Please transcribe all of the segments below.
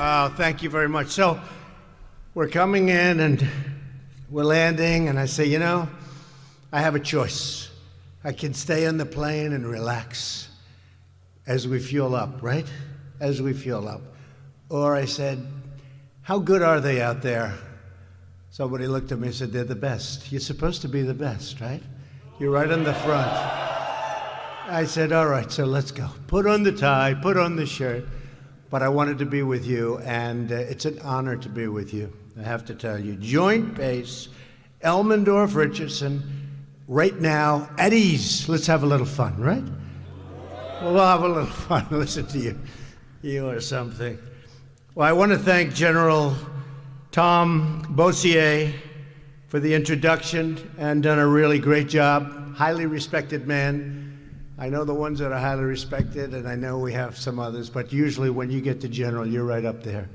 Oh, thank you very much. So, we're coming in and we're landing, and I say, you know, I have a choice. I can stay on the plane and relax as we fuel up, right? As we fuel up. Or I said, how good are they out there? Somebody looked at me and said, they're the best. You're supposed to be the best, right? You're right on the front. I said, all right, so let's go. Put on the tie, put on the shirt. But I wanted to be with you, and uh, it's an honor to be with you. I have to tell you. Joint base, Elmendorf Richardson, right now at ease. Let's have a little fun, right? We'll have a little fun. Listen to you. You are something. Well, I want to thank General Tom Bussiere for the introduction and done a really great job. Highly respected man. I know the ones that are highly respected, and I know we have some others, but usually when you get to General, you're right up there.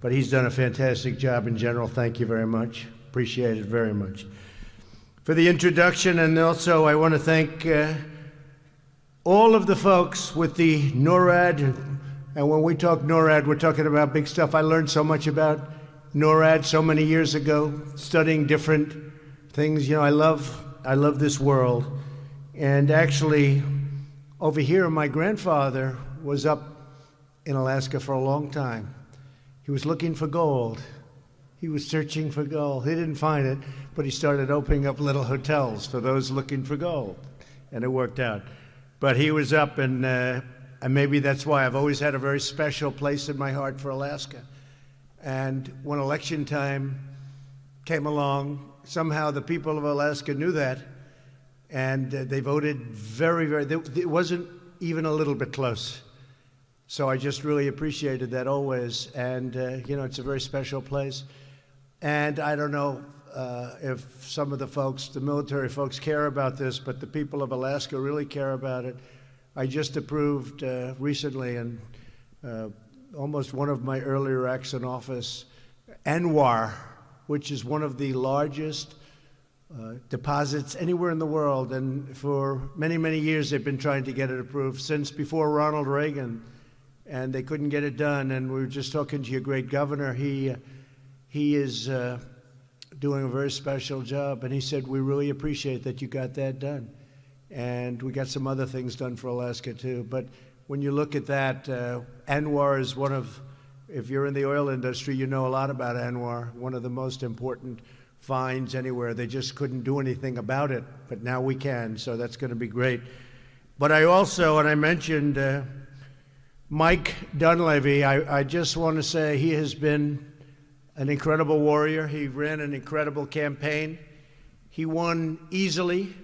But he's done a fantastic job in General. Thank you very much. Appreciate it very much. For the introduction, and also I want to thank uh, all of the folks with the NORAD. And when we talk NORAD, we're talking about big stuff. I learned so much about NORAD so many years ago, studying different things. You know, I love, I love this world. And actually, over here, my grandfather was up in Alaska for a long time. He was looking for gold. He was searching for gold. He didn't find it, but he started opening up little hotels for those looking for gold, and it worked out. But he was up, and, uh, and maybe that's why I've always had a very special place in my heart for Alaska. And when election time came along, somehow the people of Alaska knew that, and uh, they voted very, very, it wasn't even a little bit close. So I just really appreciated that always. And, uh, you know, it's a very special place. And I don't know uh, if some of the folks, the military folks, care about this, but the people of Alaska really care about it. I just approved uh, recently, and uh, almost one of my earlier acts in office, ANWR, which is one of the largest uh, deposits anywhere in the world. And for many, many years, they've been trying to get it approved since before Ronald Reagan, and they couldn't get it done. And we were just talking to your great governor. He, he is uh, doing a very special job, and he said, We really appreciate that you got that done. And we got some other things done for Alaska, too. But when you look at that, uh, ANWR is one of, if you're in the oil industry, you know a lot about ANWR, one of the most important fines anywhere. They just couldn't do anything about it, but now we can, so that's going to be great. But I also, and I mentioned uh, Mike Dunleavy, I, I just want to say he has been an incredible warrior. He ran an incredible campaign. He won easily.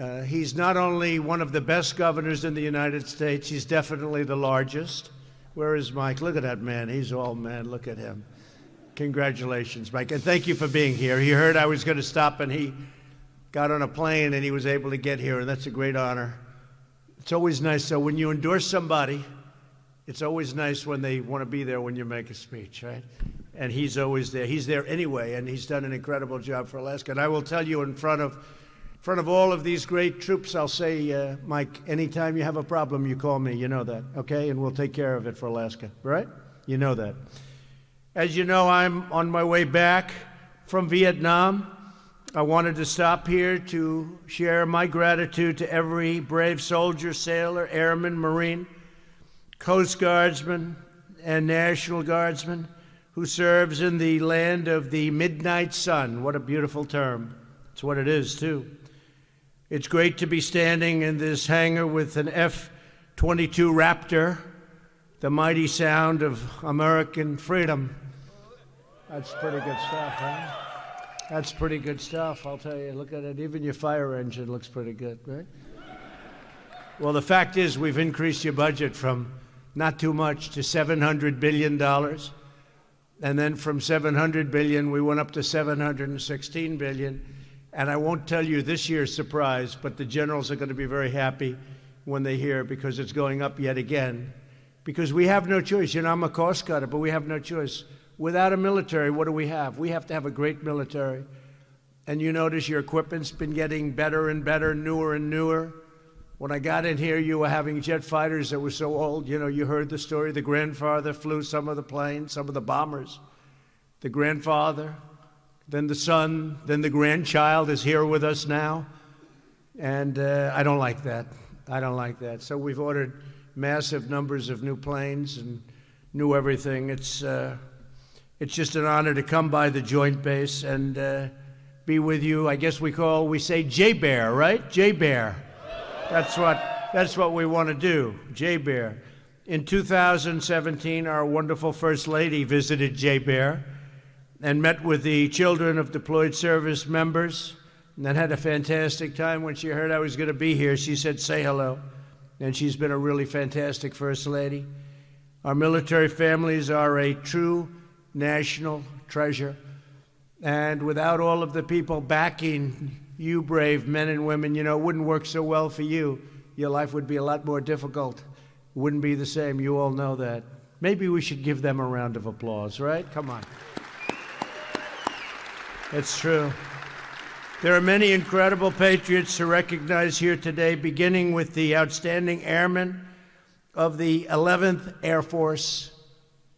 Uh, he's not only one of the best governors in the United States, he's definitely the largest. Where is Mike? Look at that man. He's all man. Look at him. Congratulations, Mike. And thank you for being here. He heard I was going to stop and he got on a plane and he was able to get here, and that's a great honor. It's always nice. So when you endorse somebody, it's always nice when they want to be there when you make a speech, right? And he's always there. He's there anyway, and he's done an incredible job for Alaska. And I will tell you in front of in front of all of these great troops, I'll say, uh, Mike, anytime you have a problem, you call me. You know that, okay? And we'll take care of it for Alaska, right? You know that. As you know, I'm on my way back from Vietnam. I wanted to stop here to share my gratitude to every brave soldier, sailor, airman, Marine, Coast Guardsman, and National Guardsman who serves in the land of the midnight sun. What a beautiful term. It's what it is, too. It's great to be standing in this hangar with an F 22 Raptor, the mighty sound of American freedom. That's pretty good stuff, huh? That's pretty good stuff, I'll tell you. Look at it. Even your fire engine looks pretty good, right? Well, the fact is, we've increased your budget from not too much to $700 billion. And then from 700 billion, we went up to 716 billion. And I won't tell you this year's surprise, but the generals are going to be very happy when they hear because it's going up yet again. Because we have no choice. You know, I'm a cost cutter, but we have no choice. Without a military, what do we have? We have to have a great military. And you notice your equipment's been getting better and better, newer and newer. When I got in here, you were having jet fighters that were so old. You know, you heard the story. The grandfather flew some of the planes, some of the bombers. The grandfather, then the son, then the grandchild is here with us now. And uh, I don't like that. I don't like that. So we've ordered massive numbers of new planes and new everything. It's, uh, it's just an honor to come by the Joint Base and uh, be with you. I guess we call, we say JBER, right? JBER. That's what, that's what we want to do, JBER. In 2017, our wonderful First Lady visited JBER and met with the children of deployed service members and then had a fantastic time. When she heard I was going to be here, she said, Say hello. And she's been a really fantastic First Lady. Our military families are a true national treasure. And without all of the people backing you brave men and women, you know, it wouldn't work so well for you. Your life would be a lot more difficult. It wouldn't be the same. You all know that. Maybe we should give them a round of applause, right? Come on. It's true. There are many incredible patriots to recognize here today, beginning with the outstanding airmen of the 11th Air Force.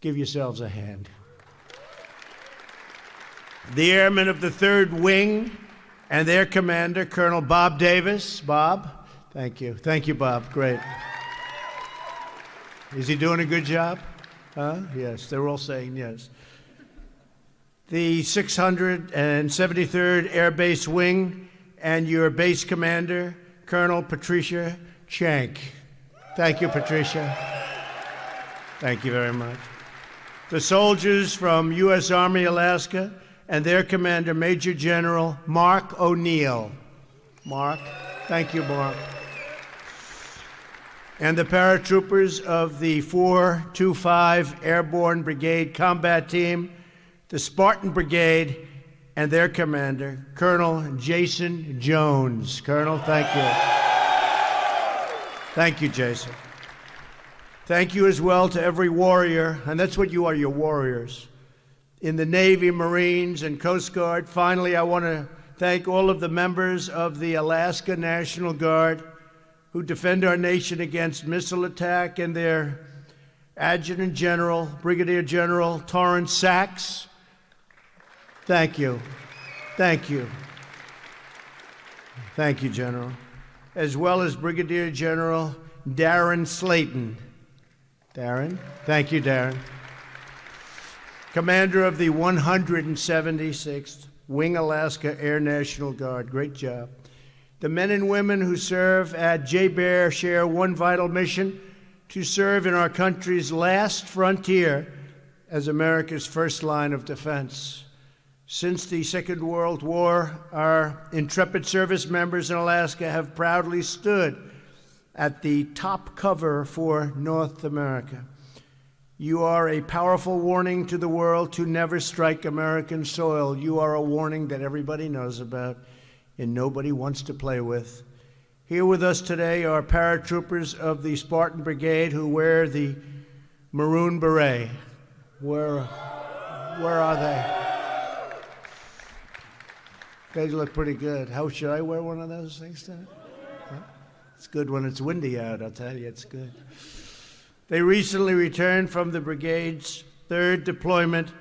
Give yourselves a hand. The airmen of the 3rd Wing, and their commander, Colonel Bob Davis. Bob, thank you. Thank you, Bob. Great. Is he doing a good job? Huh? Yes, they're all saying yes. The 673rd Air Base Wing and your base commander, Colonel Patricia Csank. Thank you, Patricia. Thank you very much. The soldiers from U.S. Army Alaska and their commander, Major General Mark O'Neil. Mark, thank you, Mark. And the paratroopers of the 425 Airborne Brigade Combat Team, the Spartan Brigade, and their commander, Colonel Jason Jones. Colonel, thank you. Thank you, Jason. Thank you as well to every warrior, and that's what you are, your warriors in the Navy, Marines, and Coast Guard. Finally, I want to thank all of the members of the Alaska National Guard who defend our nation against missile attack and their Adjutant General, Brigadier General Torrence Saxe. Thank you. Thank you. Thank you, General. As well as Brigadier General Darrin Slaten. Darrin? Thank you, Darrin commander of the 176th Wing Alaska Air National Guard. Great job. The men and women who serve at JBER share one vital mission to serve in our country's last frontier as America's first line of defense. Since the Second World War, our intrepid service members in Alaska have proudly stood at the top cover for North America. You are a powerful warning to the world to never strike American soil. You are a warning that everybody knows about and nobody wants to play with. Here with us today are paratroopers of the Spartan Brigade who wear the maroon beret. Where, where are they? They look pretty good. How should I wear one of those things today? It's good when it's windy out, I'll tell you, it's good. They recently returned from the brigade's third deployment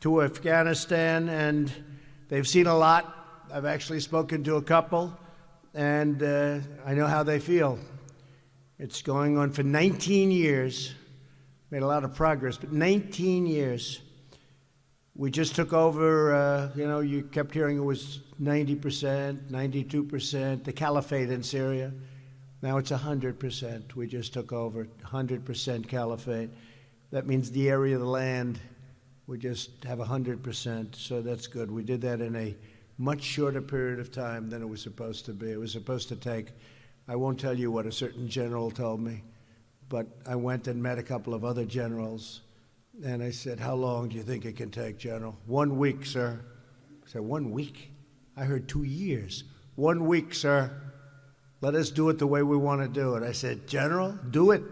to Afghanistan, and they've seen a lot. I've actually spoken to a couple, and uh, I know how they feel. It's going on for 19 years. Made a lot of progress, but 19 years. We just took over, uh, you know, you kept hearing it was 90%, 92%, the caliphate in Syria. Now it's 100%. We just took over 100% caliphate. That means the area of the land, we just have 100%, so that's good. We did that in a much shorter period of time than it was supposed to be. It was supposed to take, I won't tell you what a certain general told me, but I went and met a couple of other generals, and I said, How long do you think it can take, General? One week, sir. I said, One week? I heard two years. One week, sir. Let us do it the way we want to do it. I said, General, do it.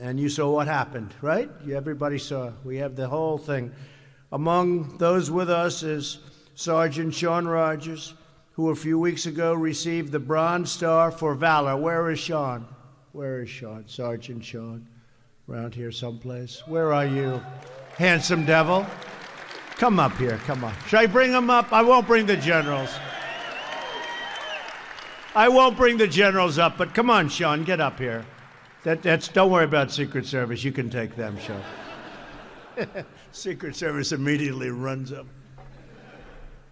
And you saw what happened, right? You everybody saw. We have the whole thing. Among those with us is Sergeant Sean Rogers, who a few weeks ago received the Bronze Star for Valor. Where is Sean? Where is Sean? Sergeant Sean? Around here someplace? Where are you? Handsome devil. Come up here, come on. Should I bring him up? I won't bring the generals. I won't bring the generals up, but come on, Sean, get up here. That, that's, don't worry about Secret Service. You can take them, Sean. Secret Service immediately runs up.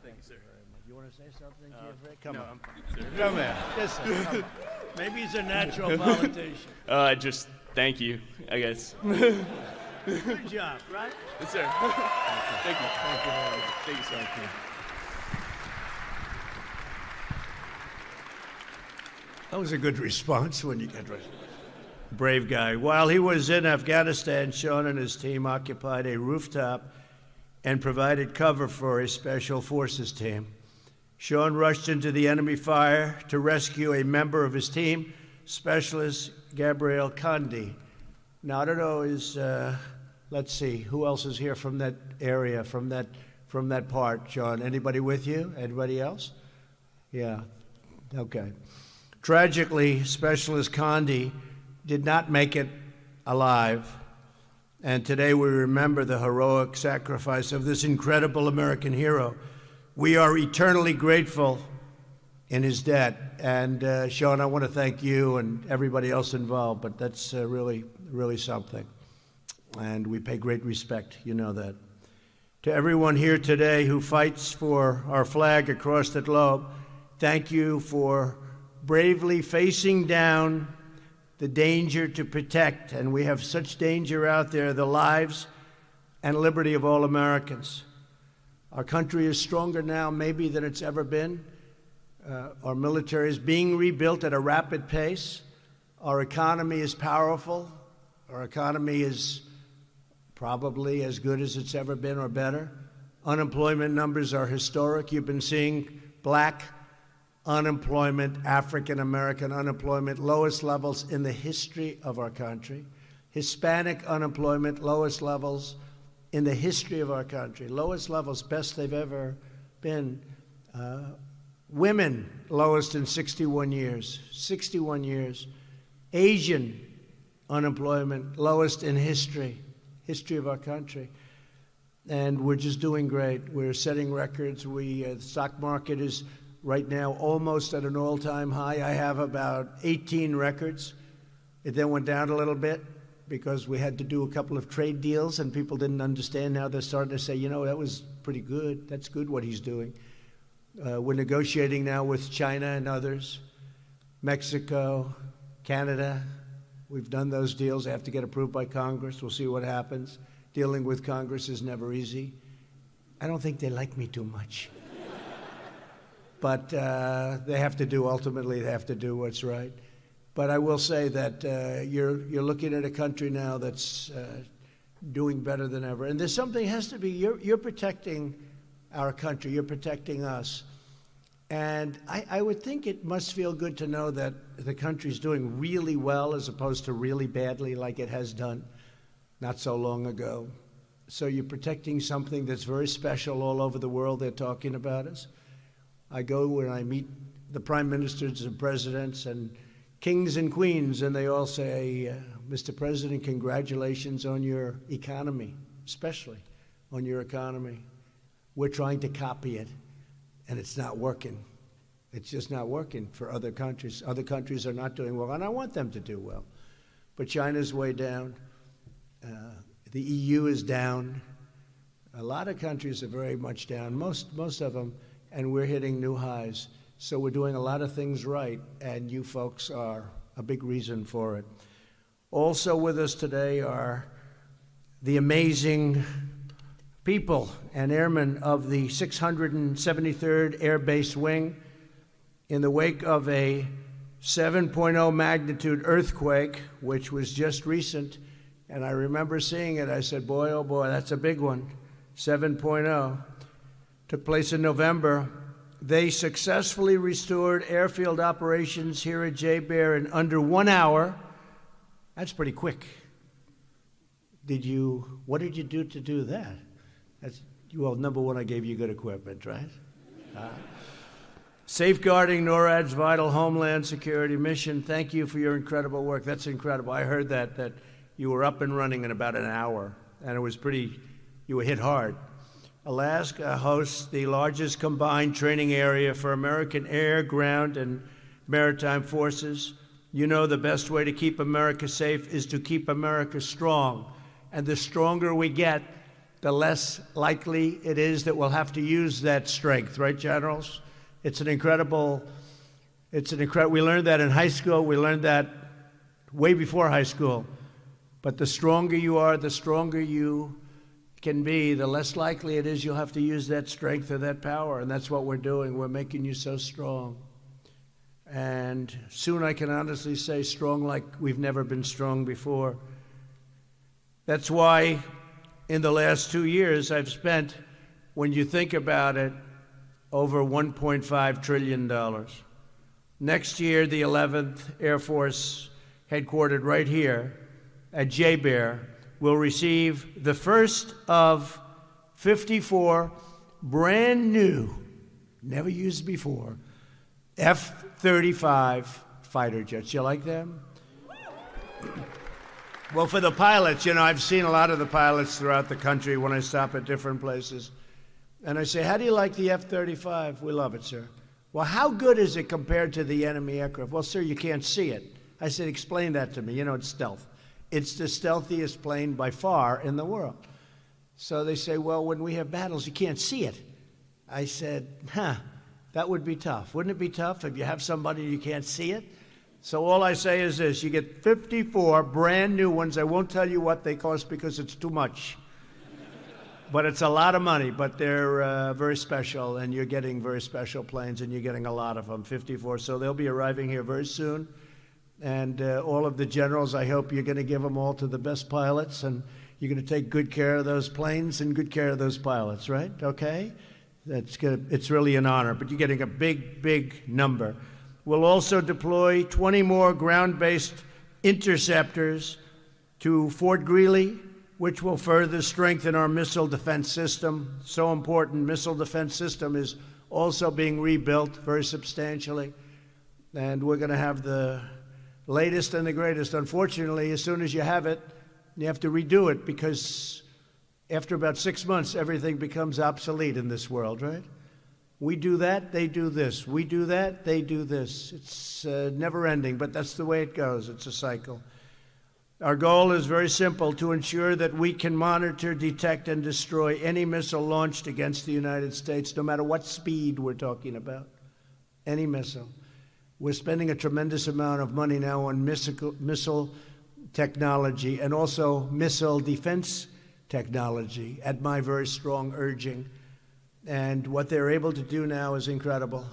thank you sir Come No, on. I'm- Come here. Yes, sir. Come on. Maybe he's a natural politician. Uh, just thank you, I guess. Good job, right? yes, sir. thank you. Thank you very much. Thank you, sir. That was a good response when you get right. Brave guy. While he was in Afghanistan, Sean and his team occupied a rooftop and provided cover for a special forces team. Sean rushed into the enemy fire to rescue a member of his team, Specialist Gabriel Conde. Now, I don't know, is, uh, let's see, who else is here from that area, from that, from that part, John? Anybody with you? Anybody else? Yeah, okay. Tragically, Specialist Conde did not make it alive. And today we remember the heroic sacrifice of this incredible American hero. We are eternally grateful in his debt. And uh, Sean, I want to thank you and everybody else involved, but that's uh, really, really something. And we pay great respect, you know that. To everyone here today who fights for our flag across the globe, thank you for bravely facing down the danger to protect, and we have such danger out there, the lives and liberty of all Americans. Our country is stronger now, maybe, than it's ever been. Uh, our military is being rebuilt at a rapid pace. Our economy is powerful. Our economy is probably as good as it's ever been or better. Unemployment numbers are historic. You've been seeing black unemployment, African American unemployment, lowest levels in the history of our country. Hispanic unemployment, lowest levels in the history of our country. Lowest levels, best they've ever been. Uh, women, lowest in 61 years. 61 years. Asian unemployment, lowest in history, history of our country. And we're just doing great. We're setting records. We, uh, the stock market is right now almost at an all-time high. I have about 18 records. It then went down a little bit because we had to do a couple of trade deals and people didn't understand. Now they're starting to say, you know, that was pretty good. That's good what he's doing. Uh, we're negotiating now with China and others, Mexico, Canada. We've done those deals. They have to get approved by Congress. We'll see what happens. Dealing with Congress is never easy. I don't think they like me too much. but uh, they have to do, ultimately, they have to do what's right. But I will say that uh, you're, you're looking at a country now that's uh, doing better than ever. And there's something has to be, you're, you're protecting our country, you're protecting us. And I, I would think it must feel good to know that the country's doing really well as opposed to really badly like it has done not so long ago. So you're protecting something that's very special all over the world. They're talking about us. I go and I meet the prime ministers and presidents and kings and queens, and they all say, uh, Mr. President, congratulations on your economy, especially on your economy. We're trying to copy it, and it's not working. It's just not working for other countries. Other countries are not doing well, and I want them to do well. But China's way down. Uh, the EU is down. A lot of countries are very much down, most, most of them, and we're hitting new highs. So we're doing a lot of things right, and you folks are a big reason for it. Also with us today are the amazing people and airmen of the 673rd Air Base Wing in the wake of a 7.0 magnitude earthquake, which was just recent. And I remember seeing it. I said, boy, oh boy, that's a big one. 7.0. Took place in November. They successfully restored airfield operations here at JBER in under one hour. That's pretty quick. Did you, what did you do to do that? That's, well, number one, I gave you good equipment, right? Uh, Safeguarding NORAD's vital homeland security mission. Thank you for your incredible work. That's incredible. I heard that that you were up and running in about an hour, and it was pretty. You were hit hard. Alaska hosts the largest combined training area for American air, ground, and maritime forces. You know the best way to keep America safe is to keep America strong. And the stronger we get, the less likely it is that we'll have to use that strength, right, generals? It's an incredible, it's an incredible, we learned that in high school, we learned that way before high school. But the stronger you are, the stronger you can be, the less likely it is you'll have to use that strength or that power. And that's what we're doing. We're making you so strong. And soon I can honestly say strong like we've never been strong before. That's why in the last two years I've spent, when you think about it, over $1.5 trillion. Next year, the 11th Air Force, headquartered right here at JBER, will receive the first of 54 brand new, never used before, F 35 fighter jets. You like them? Well, for the pilots, you know, I've seen a lot of the pilots throughout the country when I stop at different places. And I say, How do you like the F 35? We love it, sir. Well, how good is it compared to the enemy aircraft? Well, sir, you can't see it. I said, Explain that to me. You know, it's stealth. It's the stealthiest plane by far in the world. So they say, Well, when we have battles, you can't see it. I said, Huh, that would be tough. Wouldn't it be tough if you have somebody you can't see it? So all I say is this you get 54 brand new ones. I won't tell you what they cost because it's too much but it's a lot of money, but they're uh, very special, and you're getting very special planes, and you're getting a lot of them, 54. So they'll be arriving here very soon. And uh, all of the generals, I hope you're going to give them all to the best pilots, and you're going to take good care of those planes and good care of those pilots, right? Okay? That's good. It's really an honor, but you're getting a big, big number. We'll also deploy 20 more ground based interceptors to Fort Greely, which will further strengthen our missile defense system. So important. Missile defense system is also being rebuilt very substantially. And we're going to have the latest and the greatest. Unfortunately, as soon as you have it, you have to redo it because after about six months, everything becomes obsolete in this world, right? We do that, they do this. We do that, they do this. It's uh, never ending, but that's the way it goes. It's a cycle. Our goal is very simple to ensure that we can monitor, detect, and destroy any missile launched against the United States, no matter what speed we're talking about. Any missile. We're spending a tremendous amount of money now on missile, missile technology and also missile defense technology at my very strong urging. And what they're able to do now is incredible.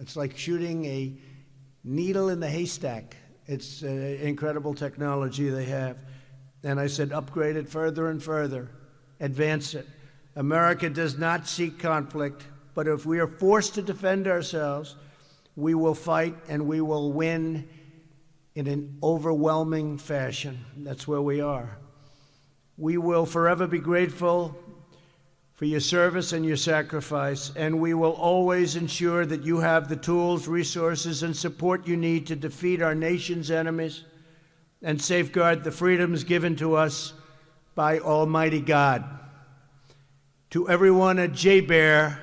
It's like shooting a needle in the haystack it's uh, incredible technology they have. And I said, upgrade it further and further, advance it. America does not seek conflict, but if we are forced to defend ourselves, we will fight and we will win in an overwhelming fashion. That's where we are. We will forever be grateful for your service and your sacrifice, and we will always ensure that you have the tools, resources, and support you need to defeat our nation's enemies and safeguard the freedoms given to us by Almighty God. To everyone at JBER,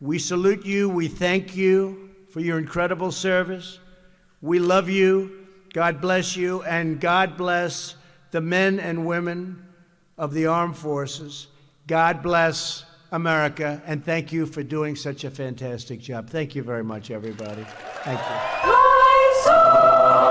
we salute you, we thank you for your incredible service. We love you, God bless you, and God bless the men and women of the armed forces. God bless America, and thank you for doing such a fantastic job. Thank you very much, everybody. Thank you.